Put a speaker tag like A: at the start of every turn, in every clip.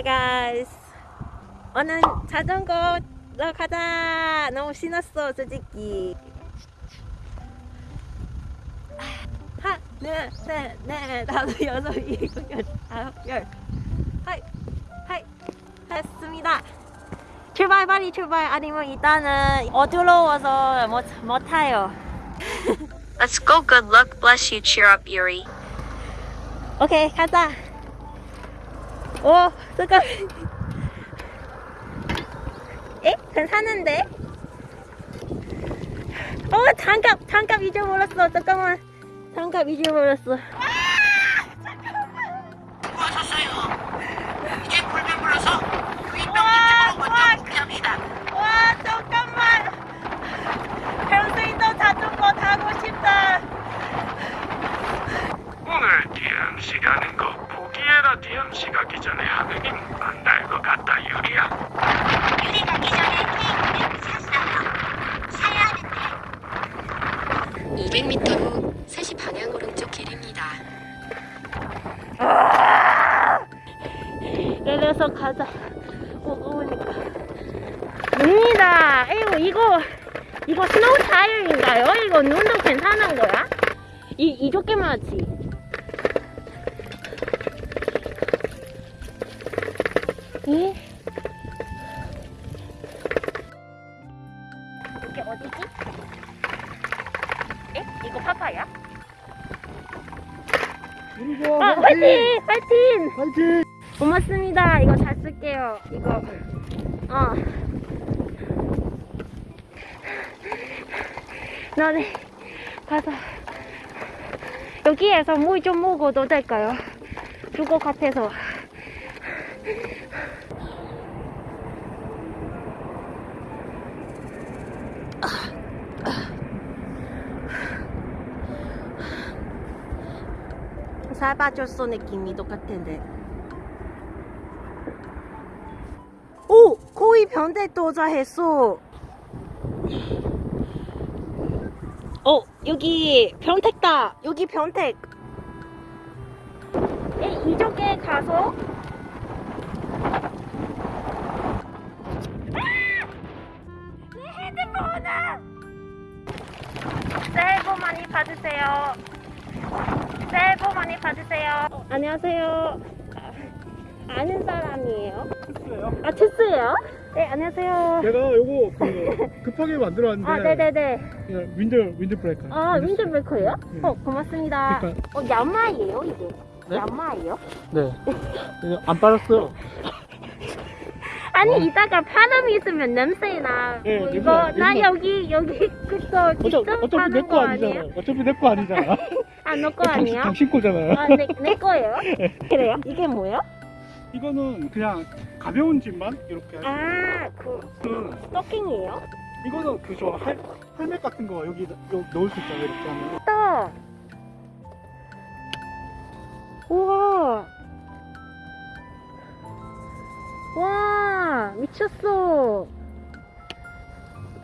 A: Hi guys. 오늘 자전거로 가자. 너무 신났어, 솔직히. 하나, 둘, 셋, 넷, 다섯, 여섯, 일곱, 여덟, 아홉, 열. 하이, 하이, 했습니다. 출발, 빨리 출발. 아니면 일단은 어두워서 못, 못 타요.
B: Let's go. Good luck. Bless you. Cheer up, Yuri.
A: 오케이, 가자. 오, 잠깐. 에? 괜찮은데? 어, 장갑, 장갑 잊어버렸어. 잠깐만. 장갑 잊어버렸어.
C: 수고하셨 어요. 이제 불면 불러서 윗동집으로 먼저 피합시다.
A: 와, 잠깐만. 평소에도 자전거 타고 싶다.
D: 오늘 DMC 가는 거 포기해라 DMC 가기 전에 하느님 안날 것 같다 유리야
C: 유리 가기 전에 케이크를 샀어요. 사야 하는데
E: 500m 후 3시 방향 오른쪽 길입니다.
A: 내려서 가자. 무거우니까. 입니다. 이거, 이거, 이거 스노우 타일인가요? 이거 눈도 괜찮은 거야? 이, 이렇게만 하지. 예? 이게 어디지? 에? 이거 파파야?
F: 그리고
A: 아, 화이팅! 화이팅!
F: 화이팅!
A: 고맙습니다. 이거 잘 쓸게요. 이거. 어. 너네 가서 여기에서 물 좀 먹어도 될까요? 죽을 것 같아서. 살 빠졌어 느낌이 똑같은데. 오! 거의 변대 도착했어. 어, 여기 변택다. 여기 변택. 에, 이쪽에 가서. 많이 받으세요. 어, 안녕하세요. 아, 아는 사람이에요?
F: 됐어요.
A: 아, 됐어요? 네, 안녕하세요.
F: 내가 요거 그 급하게 만들어왔는데
A: 아, 네네네.
F: 그냥 윈드 윈드 브레이커.
A: 아, 윈드 브레이커예요?
F: 네.
A: 어, 고맙습니다.
F: 그러니까-
A: 어, 야마예요, 이게?
F: 네?
A: 야마예요?
F: 네. 안 빨았어요.
A: 아니,
F: 어.
A: 이따가 파름이 있으면 냄새나.
F: 네,
A: 뭐
F: 냄새
A: 이거,
F: 나-
A: 여기, 여기, 그거,
F: 어차피
A: 직접
F: 어차피 내
A: 파는 거거
F: 아니잖아.
A: 아니에요?
F: 어차피 내 거 아니잖아.
A: 아, 너거 아니야?
F: 당신 거잖아요.
A: 아, 내, 내 거예요? 그래요? 이게 뭐예요?
F: 이거는 그냥 가벼운 짐만 이렇게. 할
A: 아, 그,
F: 수 있는.
A: 스토킹이에요?
F: 이거는 그저 헬멧 같은 거 여기 요- 넣을 수 있잖아요. 이렇게 하면.
A: 또. 우와. 와, 미쳤어.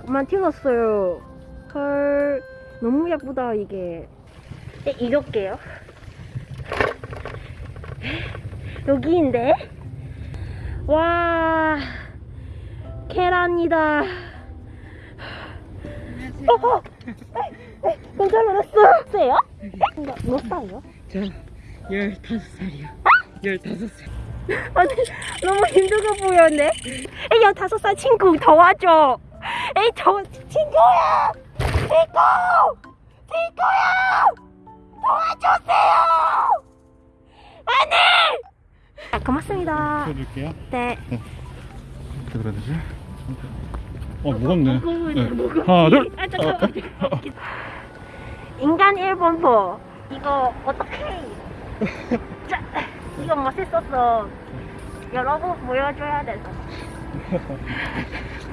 A: 만들었어요. 헐, 너무 예쁘다, 이게. 네, 이럴게요. 여기인데? 와, 계란이다. 어, 어. 깜짝 놀랐어. 요몇 살이요?
G: 저 15살이요. 15살.
A: 아니, 너무 힘들어 보였네. 에이, 15살 친구 도와줘. 에이, 저, 친구야! 친구! 친구야! 도와주세요! 아니! 아, 고맙습니다.
F: 보여줄게요.
A: 네.
F: 어떻게 그래야 되지? 어 무겁네.
A: 무거워,
F: 네.
A: 무거워.
F: 하나 둘.
A: 아, 잠깐만. 인간 1번포. 이거, 어떡해. 자, 이거 멋있었어. 여러분 보여줘야 돼서.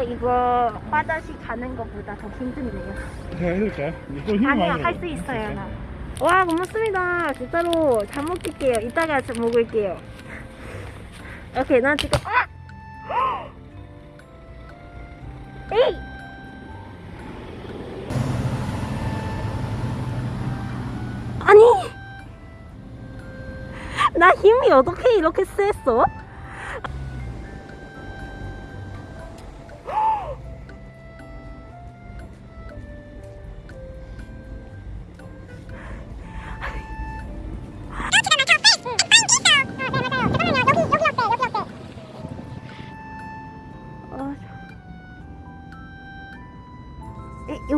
A: 에, 이거 화장실 가는 것보다 더 힘든데요.
F: 제가 해줄까요?
A: 아니요,
F: 많이
A: 할수
F: 들어요.
A: 있어요, 나. 와, 고맙습니다. 진짜로 잘 먹을게요. 이따가 좀 먹을게요. 오케이, 난 지금, 아! 에이! 아니! 나 힘이 어떻게 이렇게 셌어? 어,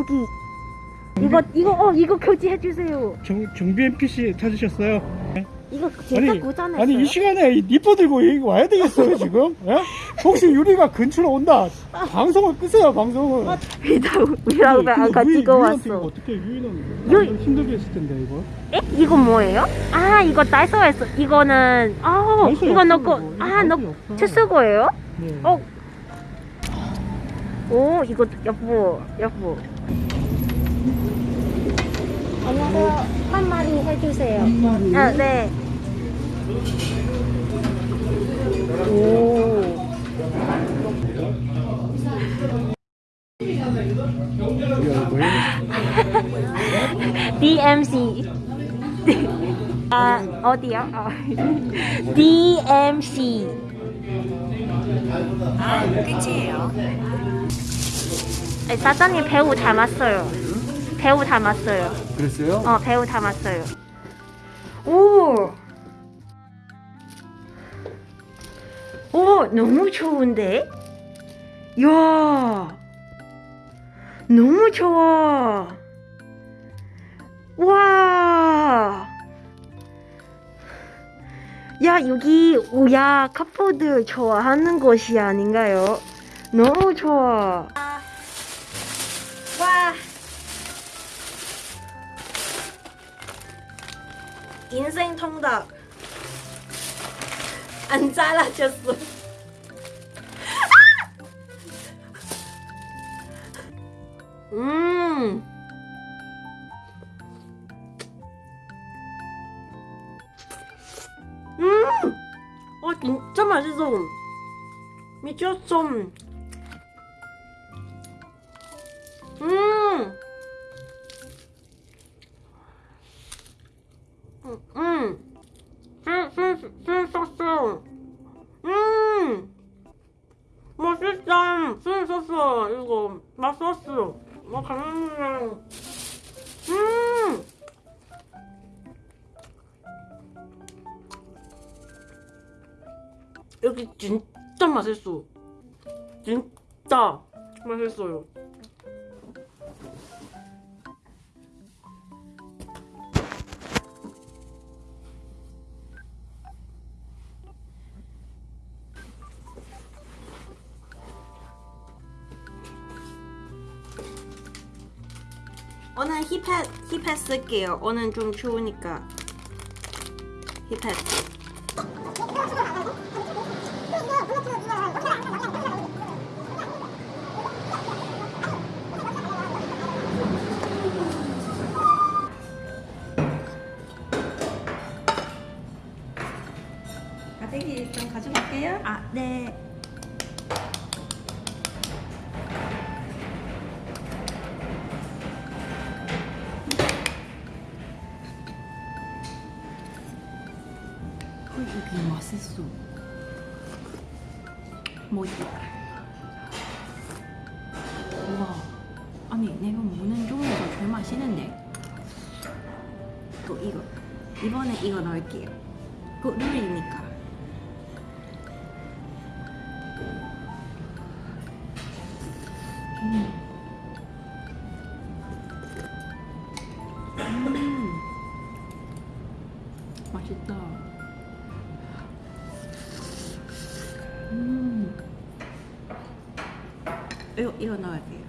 A: 여기 이거 이거 어 이거 교체해 주세요.
F: 정, 정비 NPC 찾으셨어요?
A: 이거 제가 고장냈어요.
F: 아니 이 시간에 이 니퍼 들고 와야 되겠어요 지금? 예? 혹시 유리가 근처로 온다 방송을 끄세요 방송을
A: 위다우 안 가지고 왔어.
F: 어떻게 유인은
A: 유-
F: 유... 힘들게 했을 텐데 이거
A: 에? 이거 뭐예요? 아 이거 다이소에서 이거는 아
F: 다이소에
A: 이거 넣고 아
F: 없어.
A: 채쓰고예요?
F: 네.
A: 어. 오 이거 여보 여보. 안녕하세요. 한 마리 해주세요.
F: 한 마리
A: 아 네. 오. DMC. 아 어디요? 어. DMC.
C: 아, 끝이에요.
A: 사장님 배우 닮았어요. 배우 닮았어요.
F: 그랬어요?
A: 어 배우 닮았어요. 오. 오 너무 좋은데? 야. 너무 좋아. 와. 야 여기 오야 카푸들 좋아하는 곳이 아닌가요? 너무 좋아. 인생 통닭 안 잘라졌어. 음. 음. 어 진짜 맛있어. 미쳤어. 맛있었어. 이거 맛있었어. 뭐 가면 음. 여기 진짜 맛있어. 진짜 맛있어요. 오늘 힙합 힙합 쓸게요. 오늘 좀 추우니까 힙합. 가대기 좀 가져갈게요. 아 네.
G: 뭐지? 우와. 아니 내가 먹는 중에서 제일 맛있는데.
A: 또 이거 이번에 이거 넣을게요. 그 룰이니까.
G: 음. 맛있다.
A: 이거 이거 넣을게요.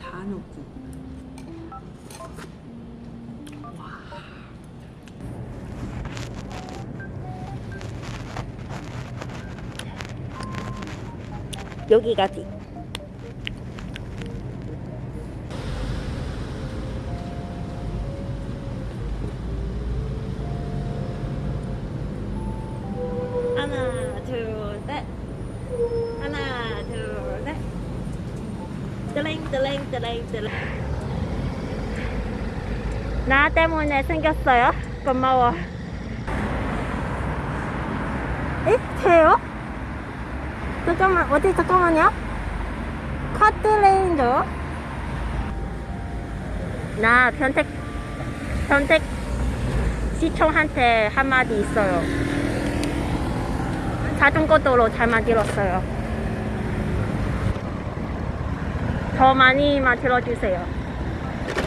A: 다 넣고. 와. 여기까지. 나, 때문에 생겼어요? 고마워. 에? 돼요? 잠깐만 어디 잠깐만요. 카트레인저. 나 변택 변택 시청한테 한마디 있어요. 자전거 도로 잘 만들었어요 더 많이 만들어 주세요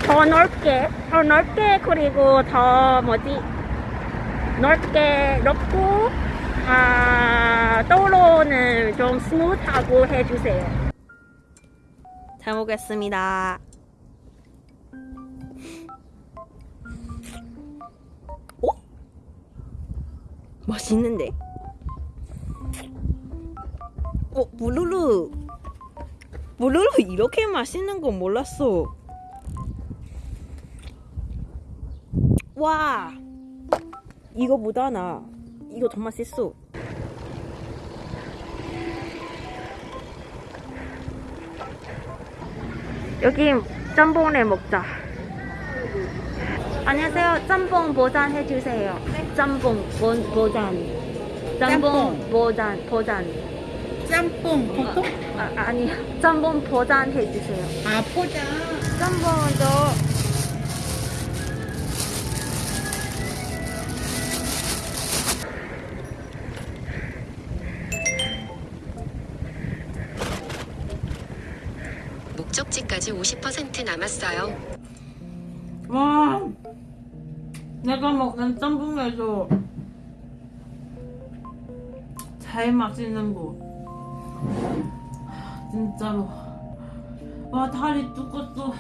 A: 더 넓게 더 넓게 그리고 더 뭐지 넓게 넓고 아 도로는 좀 스무트하고 해주세요 잘 먹겠습니다 어? 맛있는데? 어, 무르르. 무르르 이렇게 맛있는 건 몰랐어. 와. 이거보다 나. 이거 더 맛있어. 여기 짬뽕을 먹자. 안녕하세요. 짬뽕 보잔 해주세요. 짬뽕 보, 보잔. 짬뽕 보잔 보잔.
C: 짬뽕 보통
A: 아, 아니 짬뽕 보잔 해주세요.
C: 아 포장
A: 짬뽕도
E: 목적지까지 50% 남았어요.
G: 와, 내가 먹는 짬뽕에서 제일 맛있는 거. 진짜로. 와, 다리 두껍어.